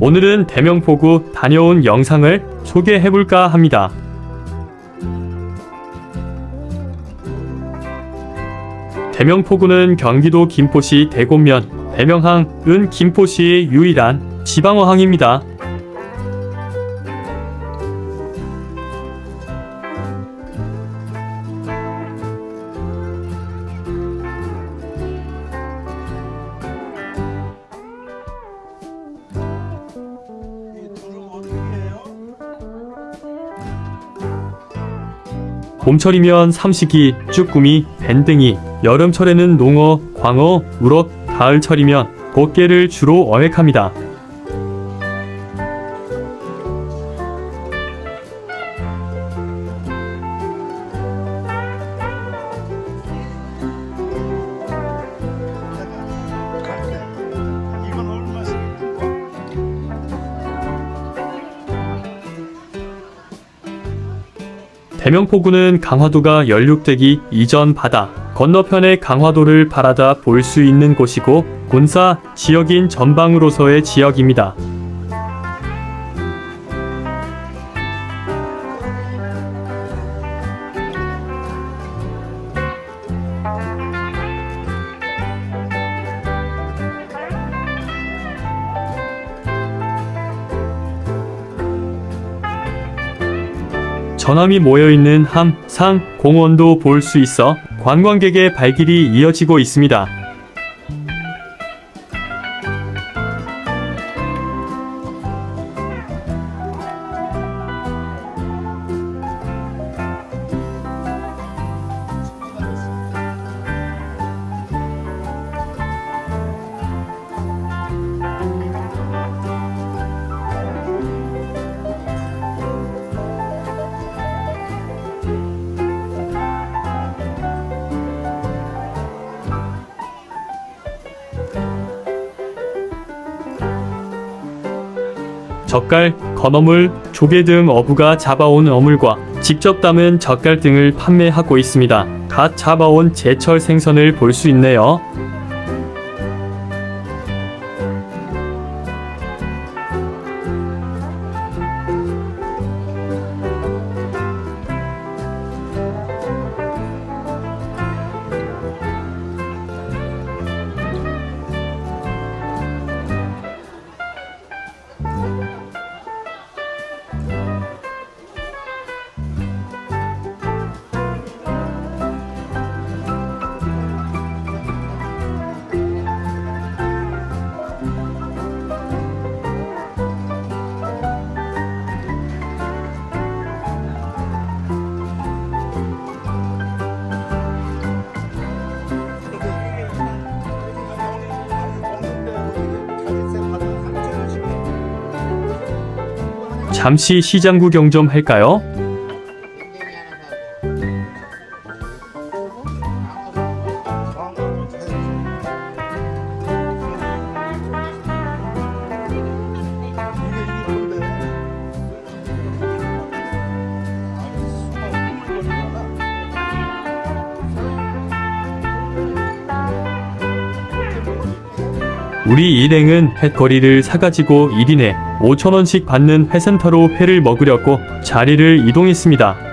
오늘은 대명포구 다녀온 영상을 소개해볼까 합니다. 대명포구는 경기도 김포시 대곡면 대명항은 김포시의 유일한 지방어항입니다. 봄철이면 삼식이, 쭈꾸미, 밴댕이, 여름철에는 농어, 광어, 우럭, 가을철이면 꽃게를 주로 어획합니다. 대명포구는 강화도가 연륙되기 이전 바다 건너편의 강화도를 바라다 볼 수 있는 곳이고 군사 지역인 전방으로서의 지역입니다. 전함이 모여있는 함, 상, 공원도 볼 수 있어 관광객의 발길이 이어지고 있습니다. 젓갈, 건어물, 조개 등 어부가 잡아온 어물과 직접 담은 젓갈 등을 판매하고 있습니다. 갓 잡아온 제철 생선을 볼 수 있네요. 잠시 시장 구경 좀 할까요? 우리 일행은 횟거리를 사가지고 1인에 5천원씩 받는 회센터로 회를 먹으려고 자리를 이동했습니다.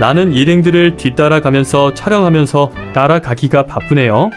나는 일행들을 뒤따라가면서 촬영하면서 따라가기가 바쁘네요.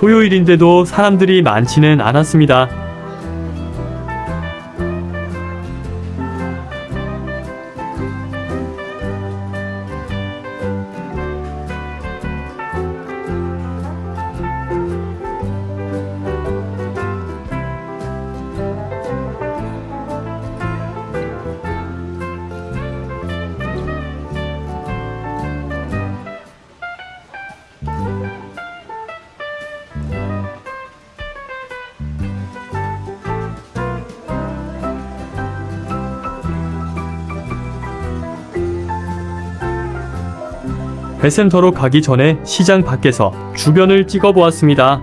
토요일인데도 사람들이 많지는 않았습니다. 배센터로 가기 전에 시장 밖에서 주변을 찍어보았습니다.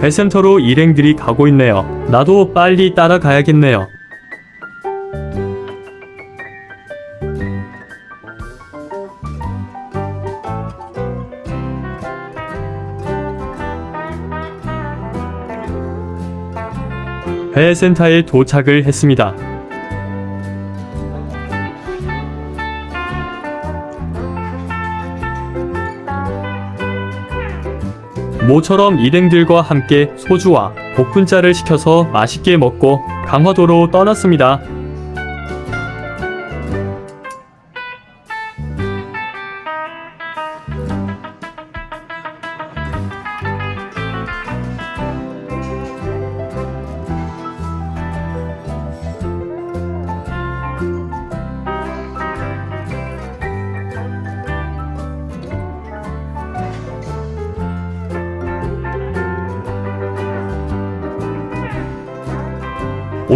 배센터로 일행들이 가고 있네요. 나도 빨리 따라가야겠네요. 배센터에 도착을 했습니다. 모처럼 일행들과 함께 소주와 복분자를 시켜서 맛있게 먹고 강화도로 떠났습니다.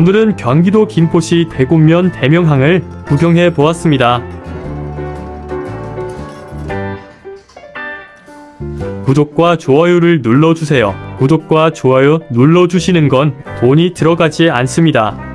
오늘은 경기도 김포시 대곡면 대명항을 구경해 보았습니다. 구독과 좋아요를 눌러주세요. 구독과 좋아요 눌러주시는 건 돈이 들어가지 않습니다.